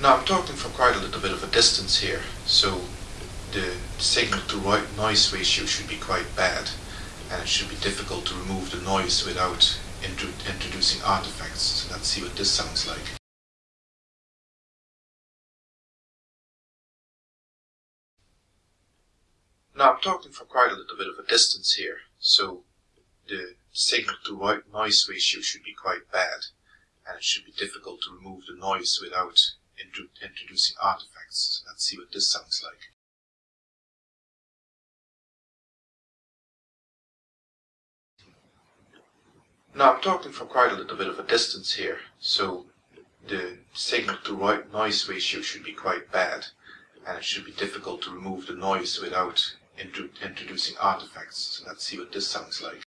Now I'm talking from quite a little bit of a distance here, so the signal to noise ratio should be quite bad, and it should be difficult to remove the noise without intro introducing artifacts. So let's see what this sounds like. Now I'm talking from quite a little bit of a distance here, so the signal to noise ratio should be quite bad, and it should be difficult to remove the noise without introducing artifacts. Let's see what this sounds like. Now I'm talking from quite a little bit of a distance here, so the signal to noise ratio should be quite bad, and it should be difficult to remove the noise without intro introducing artifacts. So let's see what this sounds like.